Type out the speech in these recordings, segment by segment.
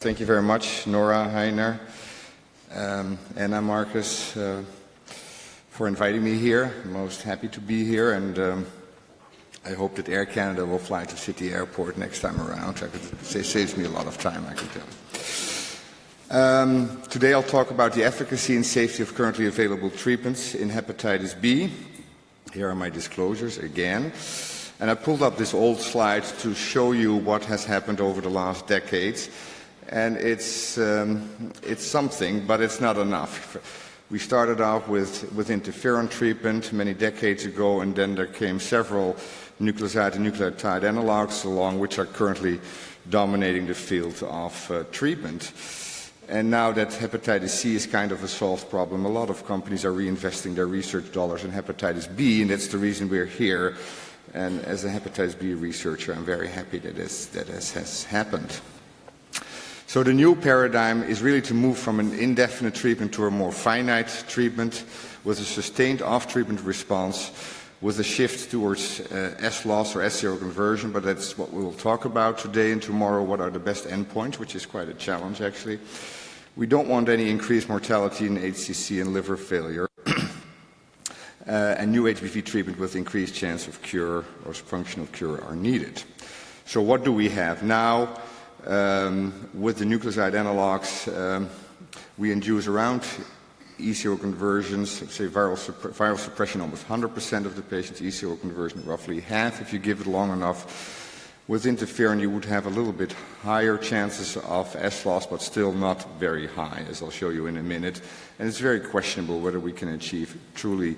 Thank you very much, Nora Heiner, um, Anna Marcus, uh, for inviting me here. I'm most happy to be here, and um, I hope that Air Canada will fly to City Airport next time around. Could, it saves me a lot of time, I can tell. Um, today I'll talk about the efficacy and safety of currently available treatments in hepatitis B. Here are my disclosures again. And I pulled up this old slide to show you what has happened over the last decades and it's, um, it's something, but it's not enough. We started out with, with interferon treatment many decades ago, and then there came several nucleoside and nucleotide analogs along, which are currently dominating the field of uh, treatment. And now that hepatitis C is kind of a solved problem, a lot of companies are reinvesting their research dollars in hepatitis B, and that's the reason we're here. And as a hepatitis B researcher, I'm very happy that this, that this has happened. So the new paradigm is really to move from an indefinite treatment to a more finite treatment with a sustained off-treatment response with a shift towards uh, S-loss or S-zero conversion, but that's what we will talk about today and tomorrow, what are the best endpoints, which is quite a challenge actually. We don't want any increased mortality in HCC and liver failure. uh, and new HBV treatment with increased chance of cure or functional cure are needed. So what do we have now? Um, with the nucleoside analogs, um, we induce around E0 conversions, say viral, viral suppression almost 100% of the patients, E0 conversion roughly half if you give it long enough. With interferon you would have a little bit higher chances of S loss but still not very high as I'll show you in a minute and it's very questionable whether we can achieve truly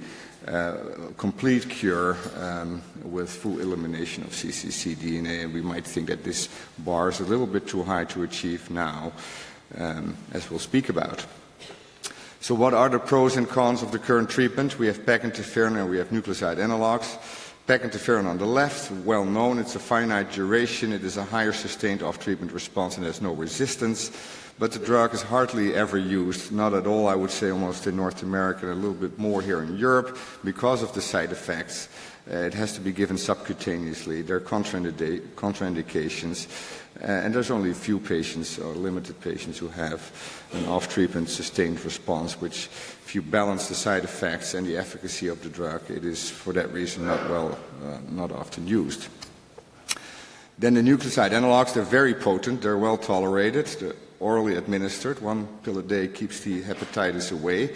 complete cure um, with full elimination of CCC DNA, and we might think that this bar is a little bit too high to achieve now, um, as we'll speak about. So what are the pros and cons of the current treatment? We have PEG interferon and we have nucleoside analogs. PEG interferon on the left, well known, it's a finite duration, it is a higher sustained off-treatment response and there's no resistance. But the drug is hardly ever used, not at all, I would say, almost in North America, and a little bit more here in Europe, because of the side effects. Uh, it has to be given subcutaneously. There are contraindications, uh, and there's only a few patients, or limited patients, who have an off-treatment sustained response, which, if you balance the side effects and the efficacy of the drug, it is, for that reason, not well, uh, not often used. Then the nucleoside analogs, they're very potent, they're well tolerated. they're orally administered. One pill a day keeps the hepatitis away.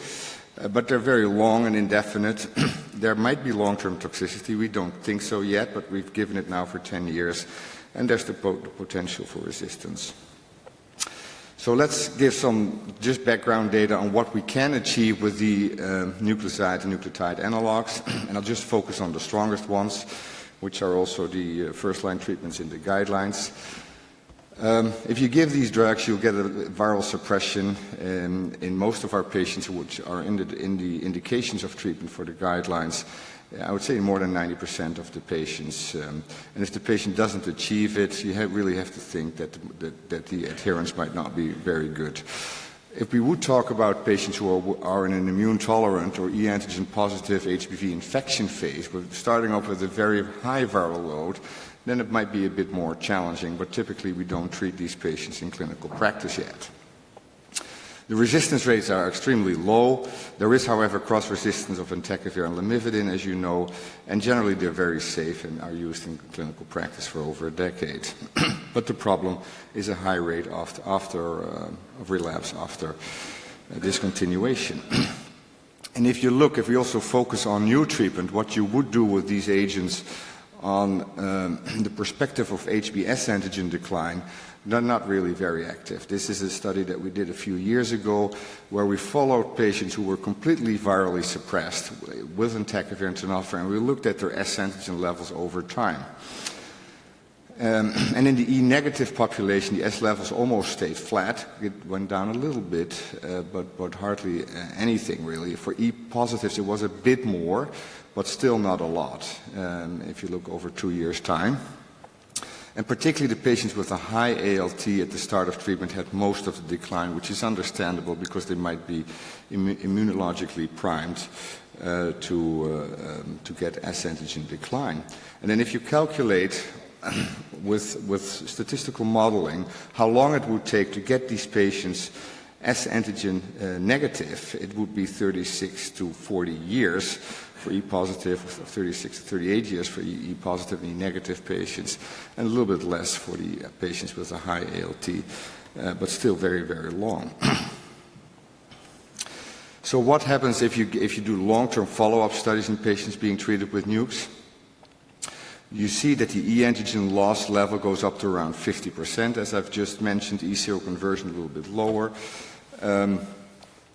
Uh, but they're very long and indefinite. there might be long-term toxicity. We don't think so yet, but we've given it now for 10 years, and there's the, po the potential for resistance. So let's give some just background data on what we can achieve with the uh, nucleoside and nucleotide analogs, and I'll just focus on the strongest ones, which are also the uh, first-line treatments in the guidelines. Um, if you give these drugs, you'll get a viral suppression in, in most of our patients which are in the, in the, indications of treatment for the guidelines. I would say more than 90% of the patients. Um, and if the patient doesn't achieve it, you have really have to think that, that, that, the adherence might not be very good. If we would talk about patients who are, are in an immune tolerant or e antigen positive HBV infection phase, we're starting off with a very high viral load, then it might be a bit more challenging, but typically we don't treat these patients in clinical practice yet. The resistance rates are extremely low. There is, however, cross-resistance of entecavir and lamivudine, as you know, and generally they're very safe and are used in clinical practice for over a decade. but the problem is a high rate after, after uh, of relapse after uh, discontinuation. and if you look, if we also focus on new treatment, what you would do with these agents on um, the perspective of HBS antigen decline, not really very active. This is a study that we did a few years ago where we followed patients who were completely virally suppressed with entecavir and tenofovir, and we looked at their S antigen levels over time. Um, and in the E-negative population, the S levels almost stayed flat. It went down a little bit, uh, but, but hardly uh, anything really. For E-positives, it was a bit more, but still not a lot um, if you look over two years' time. And particularly the patients with a high ALT at the start of treatment had most of the decline, which is understandable because they might be immunologically primed uh, to, uh, um, to get S antigen decline. And then if you calculate with, with statistical modeling how long it would take to get these patients S antigen uh, negative, it would be 36 to 40 years for E positive, 36 to 38 years for E positive and E negative patients, and a little bit less for the uh, patients with a high ALT, uh, but still very, very long. so what happens if you, if you do long-term follow-up studies in patients being treated with NUCs? You see that the E antigen loss level goes up to around 50%, as I've just mentioned, E seroconversion a little bit lower. Um,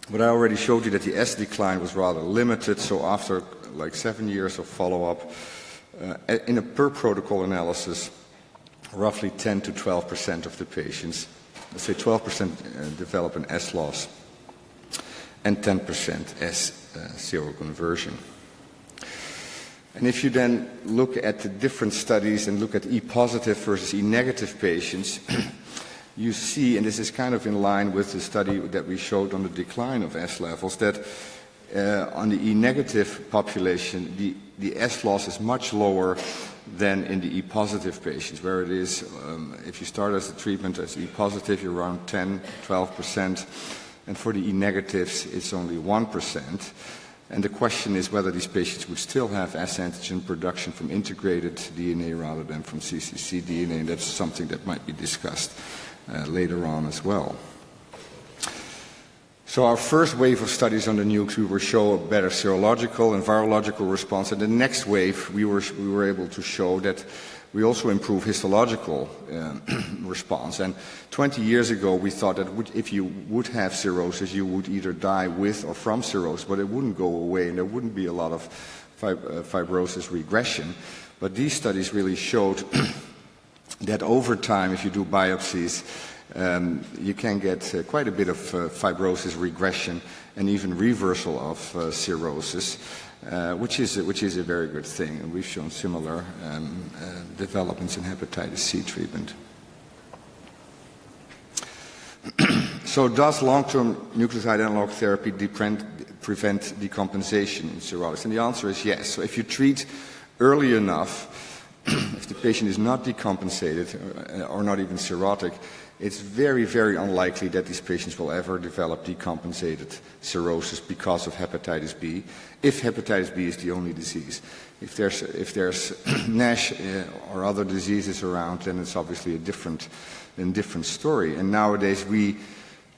but I already showed you that the S decline was rather limited, so after like seven years of follow-up, uh, in a per protocol analysis, roughly 10 to 12 percent of the patients, let's say 12 percent uh, develop an S loss, and 10 percent S uh, seroconversion. And if you then look at the different studies and look at E positive versus E negative patients, you see, and this is kind of in line with the study that we showed on the decline of S levels, that uh, on the E negative population, the, the S loss is much lower than in the E positive patients, where it is, um, if you start as a treatment as E positive, you're around 10, 12%, and for the E negatives, it's only 1%. And the question is whether these patients would still have S antigen production from integrated DNA rather than from CCC DNA, and that's something that might be discussed uh, later on as well. So our first wave of studies on the nukes, we will show a better serological and virological response. And the next wave, we were, we were able to show that we also improve histological uh, response. And 20 years ago, we thought that if you would have cirrhosis, you would either die with or from cirrhosis, but it wouldn't go away and there wouldn't be a lot of fib uh, fibrosis regression. But these studies really showed that over time, if you do biopsies, um, you can get uh, quite a bit of uh, fibrosis regression and even reversal of uh, cirrhosis, uh, which, is, which is a very good thing. And we've shown similar um, uh, developments in hepatitis C treatment. so does long-term nucleoside analog therapy prevent decompensation in cirrhosis? And the answer is yes. So if you treat early enough, if the patient is not decompensated uh, or not even cirrhotic, it's very, very unlikely that these patients will ever develop decompensated cirrhosis because of hepatitis B, if hepatitis B is the only disease. If there's, if there's NASH uh, or other diseases around, then it's obviously a different, a different story. And nowadays we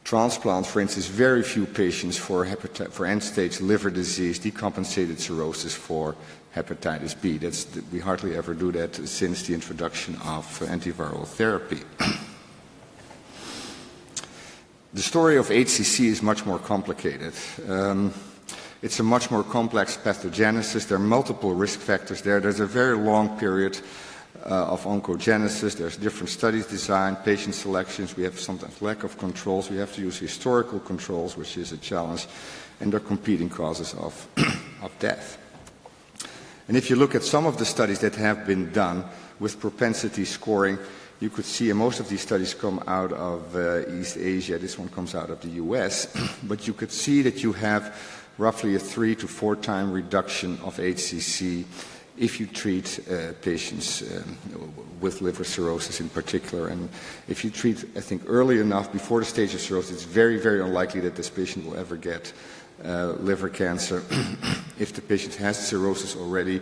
transplant, for instance, very few patients for, for end-stage liver disease, decompensated cirrhosis for hepatitis B. That's, we hardly ever do that since the introduction of antiviral therapy. the story of HCC is much more complicated. Um, it's a much more complex pathogenesis. There are multiple risk factors there. There's a very long period uh, of oncogenesis. There's different studies designed, patient selections. We have sometimes lack of controls. We have to use historical controls, which is a challenge. And there are competing causes of, of death. And if you look at some of the studies that have been done with propensity scoring, you could see, most of these studies come out of uh, East Asia, this one comes out of the US, but you could see that you have roughly a three to four time reduction of HCC if you treat uh, patients um, with liver cirrhosis in particular. And if you treat, I think, early enough before the stage of cirrhosis, it's very, very unlikely that this patient will ever get uh, liver cancer. if the patient has cirrhosis already,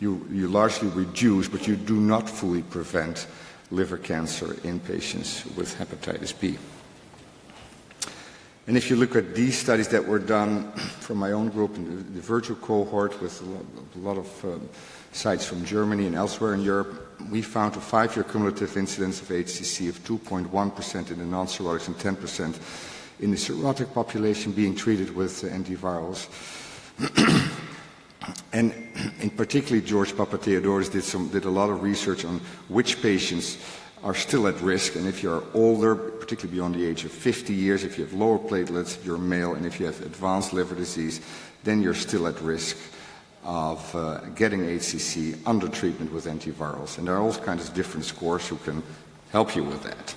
you, you largely reduce, but you do not fully prevent liver cancer in patients with hepatitis B. And if you look at these studies that were done from my own group in the, virtual cohort with a lot, of um, sites from Germany and elsewhere in Europe, we found a five-year cumulative incidence of HCC of 2.1% in the non-cirrhotics and 10% in the cirrhotic population being treated with antivirals. and in particular, George Papatheodoridis did, some, did a lot of research on which patients are still at risk, and if you're older, particularly beyond the age of 50 years, if you have lower platelets, you're male, and if you have advanced liver disease, then you're still at risk of uh, getting HCC under treatment with antivirals. And there are all kinds of different scores who can help you with that.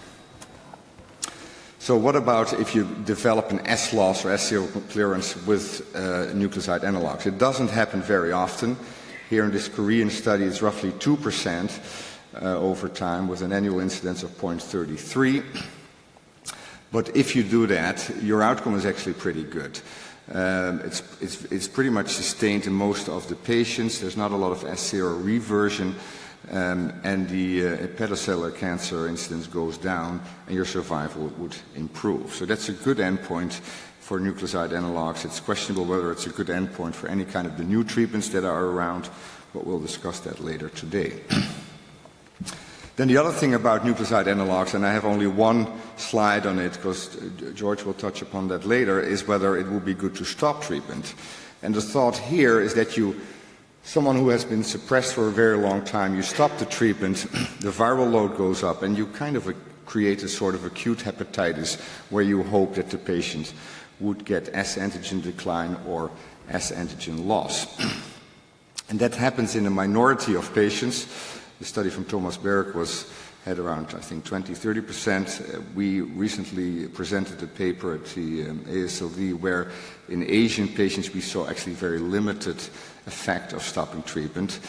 So what about if you develop an S loss or S clearance with uh, nucleoside analogs? It doesn't happen very often. Here in this Korean study, it's roughly 2%. uh, over time with an annual incidence of 0.33. But if you do that, your outcome is actually pretty good. Um, it's, it's, it's, pretty much sustained in most of the patients. There's not a lot of S0 reversion, um, and the uh, cancer incidence goes down, and your survival would improve. So that's a good endpoint for nucleoside analogs. It's questionable whether it's a good endpoint for any kind of the new treatments that are around, but we'll discuss that later today. Then the other thing about nucleoside analogs, and I have only one slide on it because uh, George will touch upon that later, is whether it would be good to stop treatment. And the thought here is that you, someone who has been suppressed for a very long time, you stop the treatment, the viral load goes up, and you kind of create a sort of acute hepatitis where you hope that the patient would get S antigen decline or S antigen loss. and that happens in a minority of patients. The study from Thomas Berg was had around, I think, 20, 30 percent. Uh, we recently presented a paper at the um, AASLD where in Asian patients we saw actually very limited effect of stopping treatment.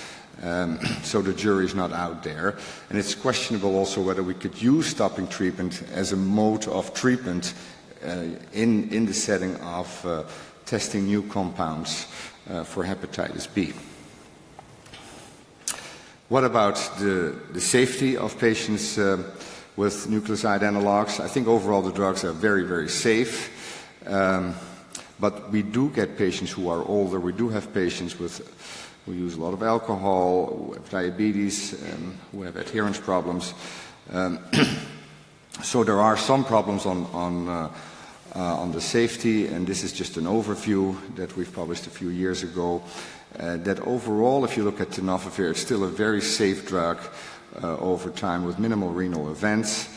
Um, so the jury is not out there. And it's questionable also whether we could use stopping treatment as a mode of treatment uh, in, in the setting of uh, testing new compounds uh, for hepatitis B. What about the, the safety of patients uh, with nucleoside analogs? I think overall the drugs are very, very safe. Um, but we do get patients who are older. We do have patients with who use a lot of alcohol, who have diabetes, um, who have adherence problems. Um, so there are some problems on, on, uh, on the safety, and this is just an overview that we've published a few years ago. Uh, that overall, if you look at tenofovir, it's still a very safe drug uh, over time with minimal renal events.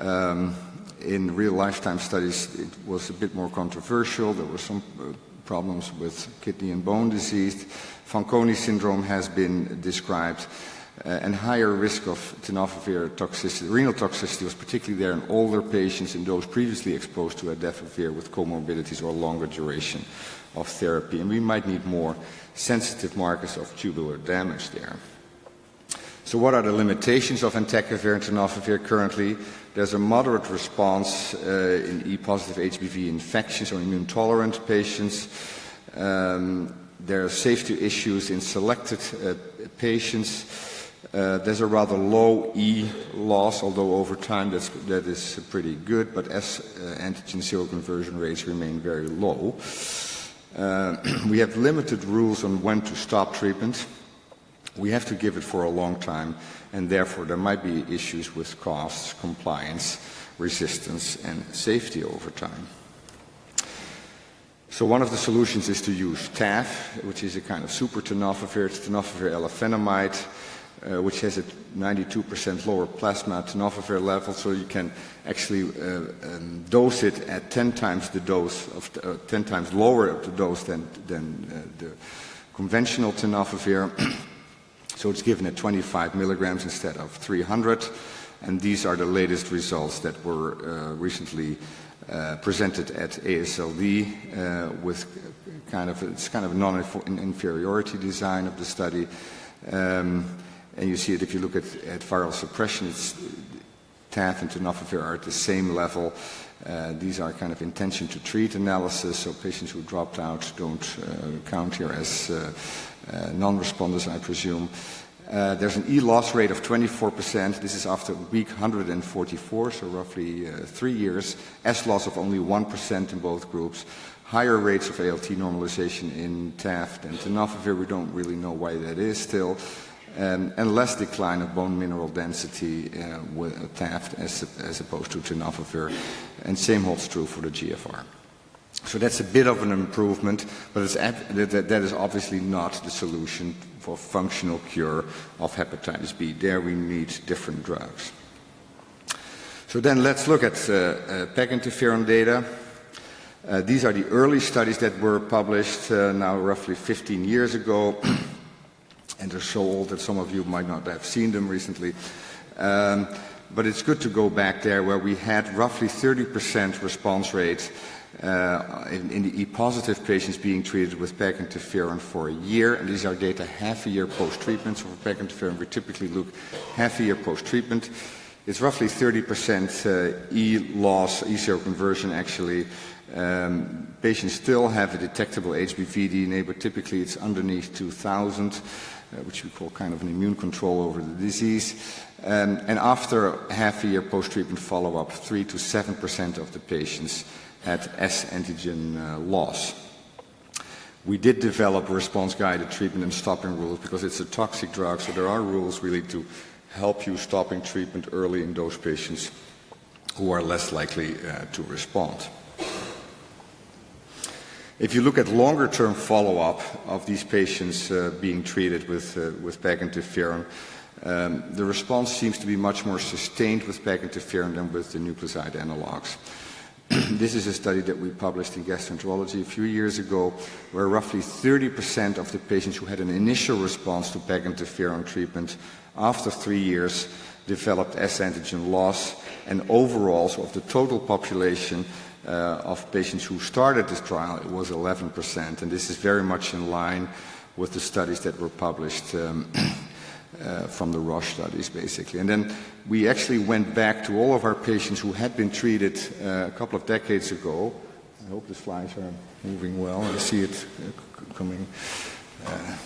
Um, in real lifetime studies, it was a bit more controversial. There were some uh, problems with kidney and bone disease. Fanconi syndrome has been described. Uh, and higher risk of tenofovir toxicity, renal toxicity was particularly there in older patients and those previously exposed to adefovir with comorbidities or longer duration of therapy. And we might need more sensitive markers of tubular damage there. So what are the limitations of entecavir and tenofovir currently? There's a moderate response uh, in E-positive HBV infections or immune-tolerant patients. Um, there are safety issues in selected uh, patients. Uh, there's a rather low E loss, although over time that's, that is pretty good, but S uh, antigen seroconversion rates remain very low. Uh, we have limited rules on when to stop treatment. We have to give it for a long time, and therefore there might be issues with costs, compliance, resistance, and safety over time. So one of the solutions is to use TAF, which is a kind of super tenofovir, tenofovir alafenamide, uh, which has a 92% lower plasma tenofovir level, so you can actually uh, um, dose it at 10 times the dose of uh, 10 times lower of the dose than, than uh, the conventional tenofovir. so it's given at 25 milligrams instead of 300, and these are the latest results that were uh, recently presented at AASLD with kind of it's kind of non-inferiority design of the study. Um, and you see it if you look at, at viral suppression, it's, TAF and tenofovir are at the same level. Uh, these are kind of intention to treat analysis, so patients who dropped out don't uh, count here as uh, uh non-responders, I presume. Uh, there's an E-loss rate of 24%. This is after week 144, so roughly uh, three years. S-loss of only 1% in both groups. Higher rates of ALT normalization in TAF than tenofovir. We don't really know why that is still um, and less decline of bone mineral density uh, with TAF as, as opposed to tenofovir. And same holds true for the GFR. So that's a bit of an improvement, but that, that is obviously not the solution for functional cure of hepatitis B. There we need different drugs. So then let's look at uh, uh, PEG interferon data. Uh, these are the early studies that were published uh, now roughly 15 years ago. and they're so old that some of you might not have seen them recently. Um, but it's good to go back there where we had roughly 30% response rate uh, in, in, the E-positive patients being treated with PEG interferon for a year, and these are data half a year post-treatment. So for PEG interferon, we typically look half a year post-treatment. It's roughly 30% uh, E loss, E seroconversion actually. Um, patients still have a detectable HBV DNA, but typically it's underneath 2,000, uh, which we call kind of an immune control over the disease. Um, and after half a year post-treatment follow-up, 3 to 7% of the patients had S antigen uh, loss. We did develop response-guided treatment and stopping rules because it's a toxic drug, so there are rules really to help you stopping treatment early in those patients who are less likely uh, to respond. If you look at longer-term follow-up of these patients uh, being treated with, uh, with PEG interferon, um, the response seems to be much more sustained with PEG interferon than with the nucleoside analogs. this is a study that we published in Gastroenterology a few years ago, where roughly 30% of the patients who had an initial response to PEG interferon treatment after three years developed S antigen loss, and overall, so of the total population of patients who started this trial, it was 11%, and this is very much in line with the studies that were published um, uh, from the Roche studies, basically. And then we actually went back to all of our patients who had been treated uh, a couple of decades ago. I hope the slides are moving well. I see it uh, coming, uh,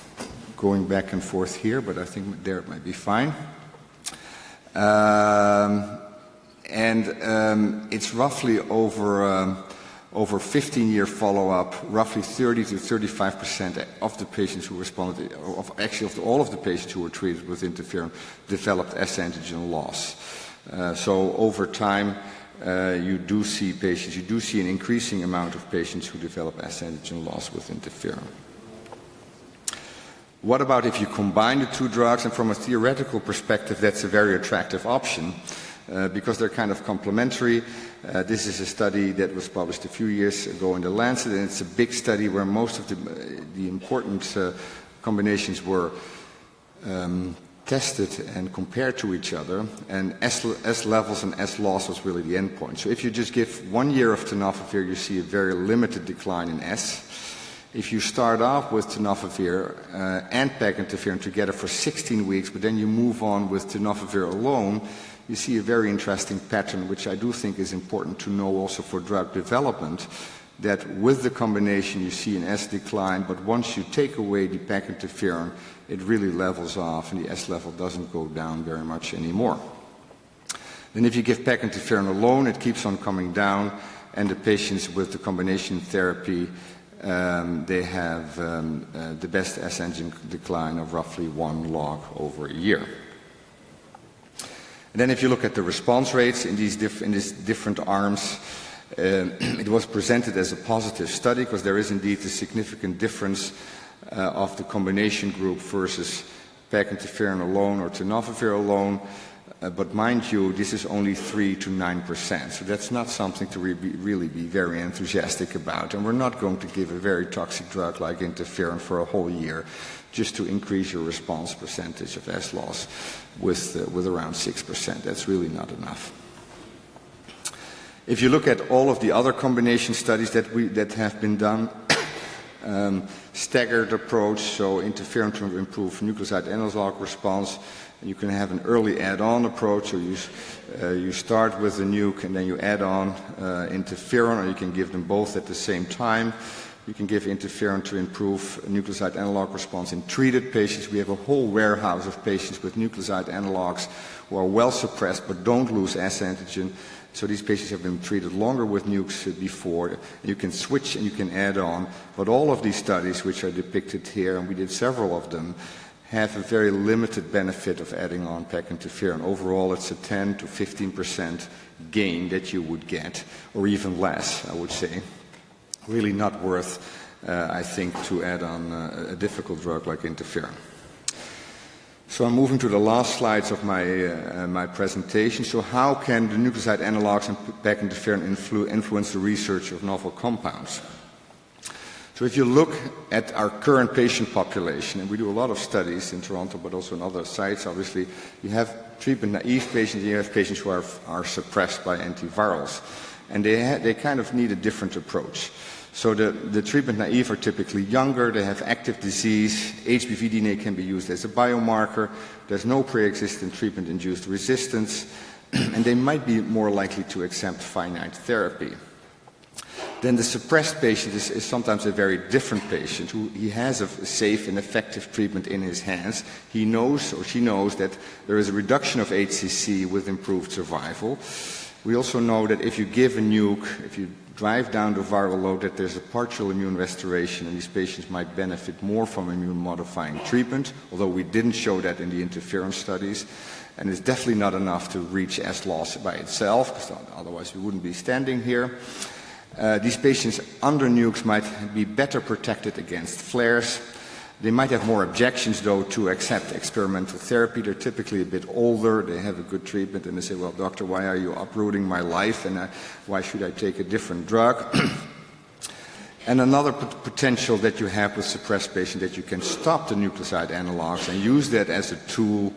going back and forth here, but I think there it might be fine. Um, and um, it's roughly over um, over 15-year follow-up, roughly 30 to 35 percent of the patients who responded, of actually of the, all of the patients who were treated with interferon, developed S antigen loss. Uh, so over time, uh, you do see patients, you do see an increasing amount of patients who develop S antigen loss with interferon. What about if you combine the two drugs? And from a theoretical perspective, that's a very attractive option uh, because they're kind of complementary. Uh, this is a study that was published a few years ago in The Lancet, and it's a big study where most of the, the important uh, combinations were um, tested and compared to each other, and S, S, levels and S loss was really the endpoint. So if you just give one year of tenofovir, you see a very limited decline in S. If you start off with tenofovir uh, and PEG interferon together for 16 weeks, but then you move on with tenofovir alone, you see a very interesting pattern, which I do think is important to know also for drug development, that with the combination you see an S decline, but once you take away the PEG interferon, it really levels off and the S level doesn't go down very much anymore. Then if you give PEG interferon alone, it keeps on coming down, and the patients with the combination therapy, um, they have um, uh, the best S antigen decline of roughly one log over a year. And then if you look at the response rates in these, diff in these different arms, uh, it was presented as a positive study because there is indeed a significant difference uh, of the combination group versus PEG interferon alone or tenofovir alone. Uh, but mind you, this is only 3 to 9 percent, so that's not something to re really be very enthusiastic about. And we're not going to give a very toxic drug like interferon for a whole year just to increase your response percentage of S loss with, uh, with around 6%. That's really not enough. If you look at all of the other combination studies that, we, that have been done, um, staggered approach, so interferon to improve nucleoside analog response, you can have an early add-on approach, so you, uh, you start with the nuke and then you add on uh, interferon, or you can give them both at the same time. You can give interferon to improve nucleoside analog response in treated patients. We have a whole warehouse of patients with nucleoside analogs who are well suppressed but don't lose S antigen. So these patients have been treated longer with nukes before. You can switch and you can add on. But all of these studies, which are depicted here, and we did several of them, have a very limited benefit of adding on PEG interferon. Overall, it's a 10 to 15 percent gain that you would get, or even less, I would say really not worth, uh, I think, to add on uh, a difficult drug like interferon. So I'm moving to the last slides of my, uh, my presentation. So how can the nucleoside analogs and PEG interferon influ influence the research of novel compounds? So if you look at our current patient population, and we do a lot of studies in Toronto, but also in other sites, obviously, you have treatment-naive patients, you have patients who are, are suppressed by antivirals. And they, they kind of need a different approach. So the, the treatment naive are typically younger, they have active disease, HBV DNA can be used as a biomarker, there's no pre-existing treatment-induced resistance, and they might be more likely to accept finite therapy. Then the suppressed patient is, is, sometimes a very different patient who he has a safe and effective treatment in his hands. He knows or she knows that there is a reduction of HCC with improved survival. We also know that if you give a nuke, if you drive down the viral load, that there's a partial immune restoration and these patients might benefit more from immune modifying treatment, although we didn't show that in the interferon studies. And it's definitely not enough to reach S loss by itself, because otherwise we wouldn't be standing here. Uh, these patients under nukes might be better protected against flares. They might have more objections, though, to accept experimental therapy. They're typically a bit older, they have a good treatment, and they say, Well, doctor, why are you uprooting my life, and uh, why should I take a different drug? and another potential that you have with suppressed patients that you can stop the nucleoside analogs and use that as a tool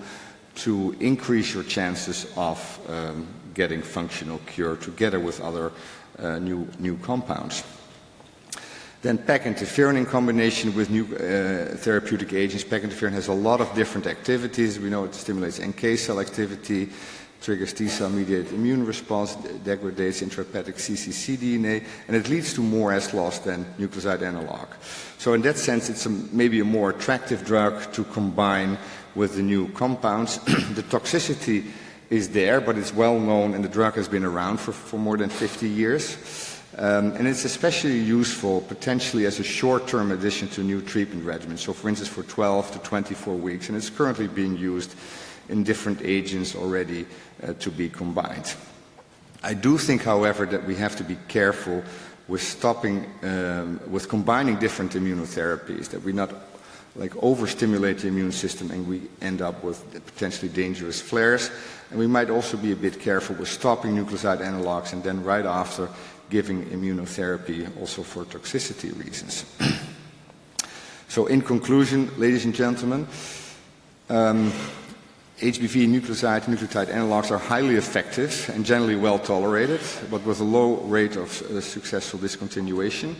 to increase your chances of um, getting functional cure together with other uh, new, new compounds. Then PEG interferon in combination with new uh, therapeutic agents. PEG interferon has a lot of different activities. We know it stimulates NK cell activity, triggers T cell mediated immune response, degrades intrahepatic cccDNA, and it leads to more S loss than nucleoside analog. So in that sense, it's a, maybe a more attractive drug to combine with the new compounds. the toxicity is there, but it's well known and the drug has been around for, for more than 50 years. Um, and it's especially useful potentially as a short-term addition to new treatment regimens. So for instance, for 12 to 24 weeks, and it's currently being used in different agents already uh, to be combined. I do think, however, that we have to be careful with stopping, um, with combining different immunotherapies, that we not like overstimulate the immune system and we end up with potentially dangerous flares. And we might also be a bit careful with stopping nucleoside analogs and then right after giving immunotherapy also for toxicity reasons. so in conclusion, ladies and gentlemen, um, HBV nucleoside nucleotide analogs are highly effective and generally well tolerated, but with a low rate of uh, successful discontinuation.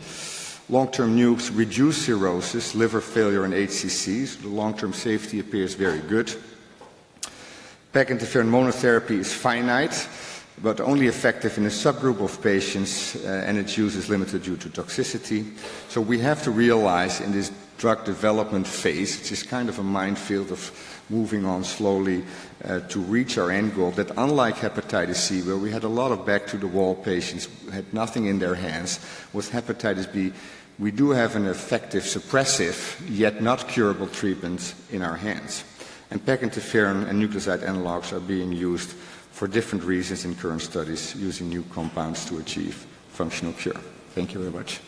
Long-term nukes reduce cirrhosis, liver failure, and HCCs. the long-term safety appears very good. PEG interferon monotherapy is finite, but only effective in a subgroup of patients, uh, and its use is limited due to toxicity. So we have to realize in this drug development phase, which is kind of a minefield of moving on slowly uh, to reach our end goal, that unlike hepatitis C, where we had a lot of back-to-the-wall patients had nothing in their hands, with hepatitis B, we do have an effective suppressive, yet not curable treatment in our hands. And PEG interferon and nucleoside analogs are being used for different reasons in current studies using new compounds to achieve functional cure. Thank you very much.